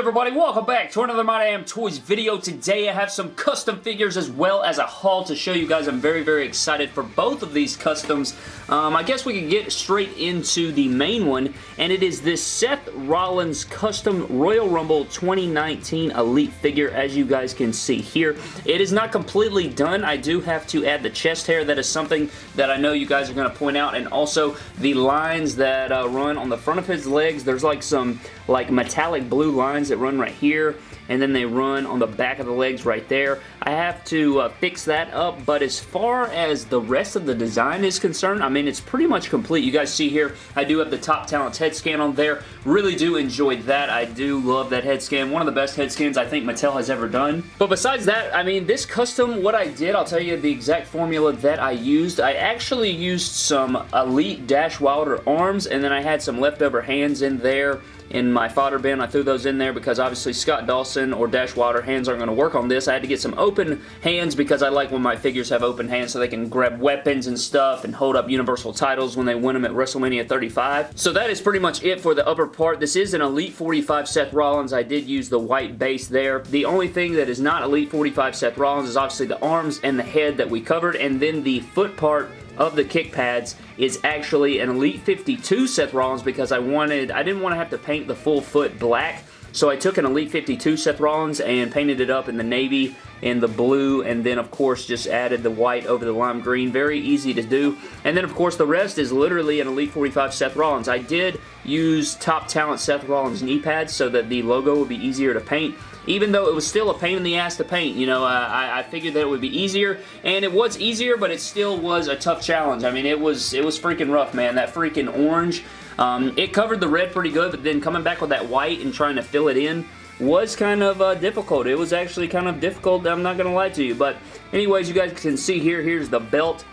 everybody? Welcome back to another My Damn Toys video. Today I have some custom figures as well as a haul to show you guys. I'm very, very excited for both of these customs. Um, I guess we can get straight into the main one, and it is this Seth Rollins Custom Royal Rumble 2019 Elite figure, as you guys can see here. It is not completely done. I do have to add the chest hair. That is something that I know you guys are going to point out, and also the lines that uh, run on the front of his legs. There's like some like metallic blue lines that run right here and then they run on the back of the legs right there. I have to uh, fix that up, but as far as the rest of the design is concerned, I mean, it's pretty much complete. You guys see here, I do have the Top Talents head scan on there. Really do enjoy that. I do love that head scan. One of the best head scans I think Mattel has ever done. But besides that, I mean, this custom, what I did, I'll tell you the exact formula that I used. I actually used some Elite Dash Wilder arms, and then I had some leftover hands in there in my fodder bin. I threw those in there because obviously Scott Dawson or Dash Wilder hands aren't going to work on this. I had to get some open hands because I like when my figures have open hands so they can grab weapons and stuff and hold up Universal titles when they win them at WrestleMania 35. So that is pretty much it for the upper part. This is an Elite 45 Seth Rollins. I did use the white base there. The only thing that is not Elite 45 Seth Rollins is obviously the arms and the head that we covered and then the foot part of the kick pads is actually an Elite 52 Seth Rollins because I wanted, I didn't want to have to paint the full foot black. So I took an Elite 52 Seth Rollins and painted it up in the navy and the blue and then of course just added the white over the lime green. Very easy to do. And then of course the rest is literally an Elite 45 Seth Rollins. I did use Top Talent Seth Rollins knee pads so that the logo would be easier to paint even though it was still a pain in the ass to paint. You know, I, I, figured that it would be easier, and it was easier, but it still was a tough challenge. I mean, it was it was freaking rough, man. That freaking orange, um, it covered the red pretty good, but then coming back with that white and trying to fill it in was kind of uh, difficult. It was actually kind of difficult, I'm not going to lie to you. But anyways, you guys can see here, here's the belt.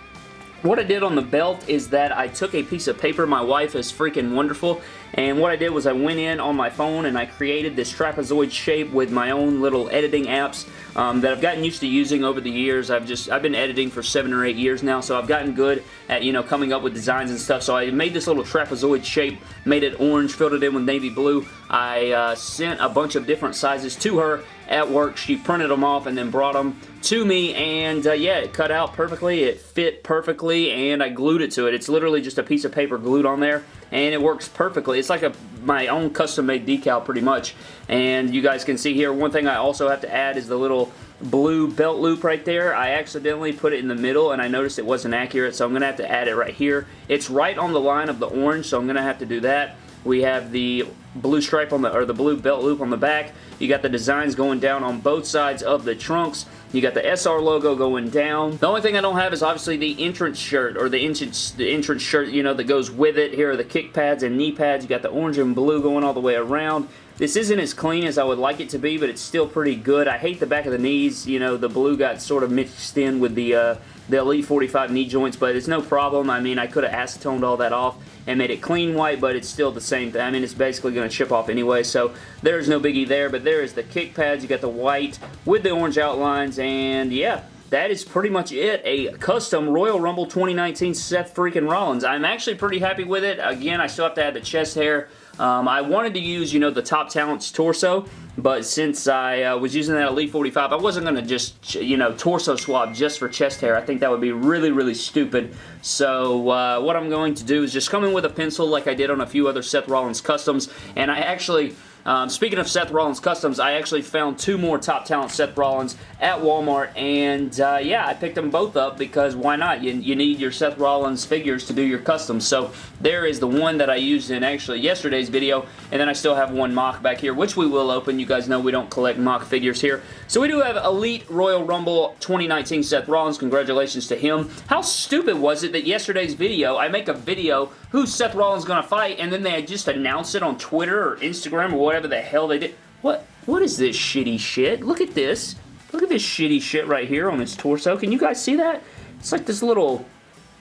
What I did on the belt is that I took a piece of paper. My wife is freaking wonderful. And what I did was I went in on my phone and I created this trapezoid shape with my own little editing apps um, that I've gotten used to using over the years. I've just, I've been editing for seven or eight years now, so I've gotten good at, you know, coming up with designs and stuff. So I made this little trapezoid shape, made it orange, filled it in with navy blue. I uh, sent a bunch of different sizes to her at work. She printed them off and then brought them to me and uh, yeah, it cut out perfectly. It fit perfectly and I glued it to it. It's literally just a piece of paper glued on there and it works perfectly. It's like a my own custom made decal pretty much and you guys can see here one thing I also have to add is the little blue belt loop right there. I accidentally put it in the middle and I noticed it wasn't accurate so I'm going to have to add it right here. It's right on the line of the orange so I'm going to have to do that. We have the blue stripe on the, or the blue belt loop on the back. You got the designs going down on both sides of the trunks. You got the SR logo going down. The only thing I don't have is obviously the entrance shirt or the entrance, the entrance shirt, you know, that goes with it. Here are the kick pads and knee pads. You got the orange and blue going all the way around. This isn't as clean as I would like it to be, but it's still pretty good. I hate the back of the knees. You know, the blue got sort of mixed in with the, uh, the Elite 45 knee joints, but it's no problem. I mean, I could have acetoned all that off and made it clean white, but it's still the same thing. I mean, it's basically going to chip off anyway, so there's no biggie there, but there is the kick pads. You got the white with the orange outlines, and yeah, that is pretty much it. A custom Royal Rumble 2019 Seth freaking Rollins. I'm actually pretty happy with it. Again, I still have to add the chest hair. Um, I wanted to use, you know, the Top Talents torso, but since I uh, was using that Elite 45, I wasn't going to just, you know, torso swap just for chest hair. I think that would be really, really stupid. So uh, what I'm going to do is just come in with a pencil like I did on a few other Seth Rollins customs, and I actually um, speaking of Seth Rollins Customs, I actually found two more Top Talent Seth Rollins at Walmart, and uh, yeah, I picked them both up because why not? You, you need your Seth Rollins figures to do your customs. So there is the one that I used in actually yesterday's video, and then I still have one mock back here, which we will open. You guys know we don't collect mock figures here. So we do have Elite Royal Rumble 2019 Seth Rollins. Congratulations to him. How stupid was it that yesterday's video, I make a video, who's Seth Rollins going to fight, and then they just announce it on Twitter or Instagram or whatever whatever the hell they did. What? What is this shitty shit? Look at this. Look at this shitty shit right here on his torso. Can you guys see that? It's like this little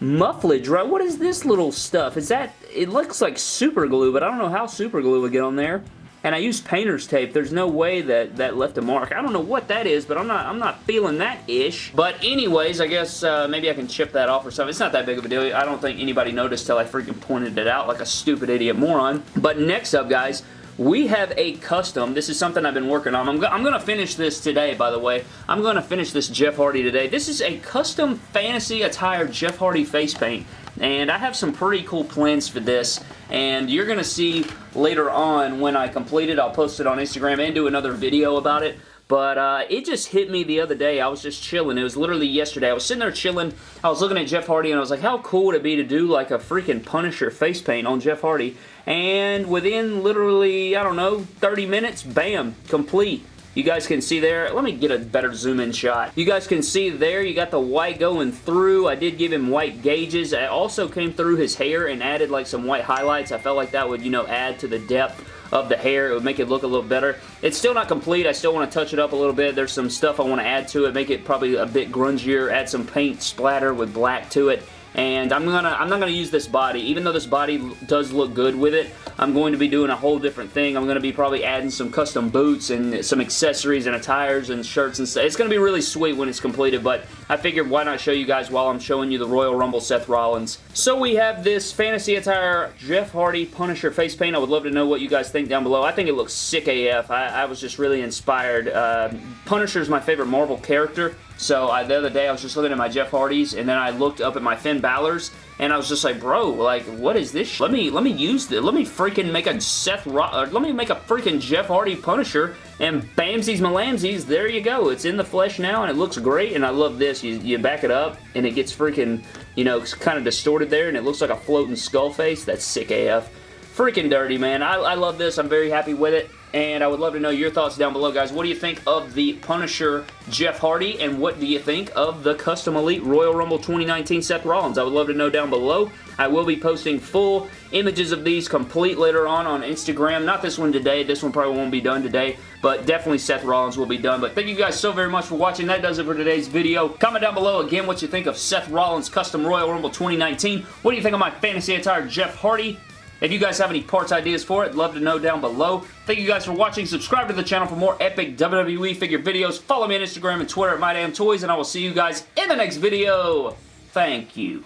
mufflage, right? What is this little stuff? Is that... It looks like super glue, but I don't know how super glue would get on there. And I used painter's tape. There's no way that that left a mark. I don't know what that is, but I'm not I'm not feeling that ish. But anyways, I guess uh, maybe I can chip that off or something. It's not that big of a deal. I don't think anybody noticed till I freaking pointed it out like a stupid idiot moron. But next up, guys, we have a custom. This is something I've been working on. I'm, go I'm going to finish this today, by the way. I'm going to finish this Jeff Hardy today. This is a custom fantasy attire Jeff Hardy face paint. And I have some pretty cool plans for this. And you're going to see later on when I complete it. I'll post it on Instagram and do another video about it. But uh, it just hit me the other day. I was just chilling. It was literally yesterday. I was sitting there chilling. I was looking at Jeff Hardy and I was like, how cool would it be to do like a freaking Punisher face paint on Jeff Hardy? And within literally, I don't know, 30 minutes, bam, complete. You guys can see there. Let me get a better zoom in shot. You guys can see there you got the white going through. I did give him white gauges. I also came through his hair and added like some white highlights. I felt like that would, you know, add to the depth of the hair. It would make it look a little better. It's still not complete. I still want to touch it up a little bit. There's some stuff I want to add to it, make it probably a bit grungier, add some paint splatter with black to it and I'm gonna I'm not gonna use this body even though this body does look good with it I'm going to be doing a whole different thing I'm to be probably adding some custom boots and some accessories and attires and shirts and stuff it's to be really sweet when it's completed but I figured why not show you guys while I'm showing you the Royal Rumble Seth Rollins. So we have this fantasy attire Jeff Hardy Punisher face paint. I would love to know what you guys think down below. I think it looks sick AF I, I was just really inspired. Uh, Punisher is my favorite Marvel character. So I, the other day I was just looking at my Jeff Hardys and then I looked up at my Finn Balor's and I was just like, bro, like, what is this? Let me let me use this. Let me freaking make a Seth Ro uh, let me make a freaking Jeff Hardy Punisher and bamsies malamsies, there you go. It's in the flesh now and it looks great and I love this. You, you back it up and it gets freaking, you know, kind of distorted there and it looks like a floating skull face. That's sick AF. Freaking dirty, man. I, I love this. I'm very happy with it and I would love to know your thoughts down below, guys. What do you think of the Punisher Jeff Hardy, and what do you think of the Custom Elite Royal Rumble 2019 Seth Rollins? I would love to know down below. I will be posting full images of these complete later on on Instagram. Not this one today. This one probably won't be done today, but definitely Seth Rollins will be done. But thank you guys so very much for watching. That does it for today's video. Comment down below again what you think of Seth Rollins Custom Royal Rumble 2019. What do you think of my fantasy attire Jeff Hardy? If you guys have any parts ideas for it, love to know down below. Thank you guys for watching. Subscribe to the channel for more epic WWE figure videos. Follow me on Instagram and Twitter at MyDamnToys, and I will see you guys in the next video. Thank you.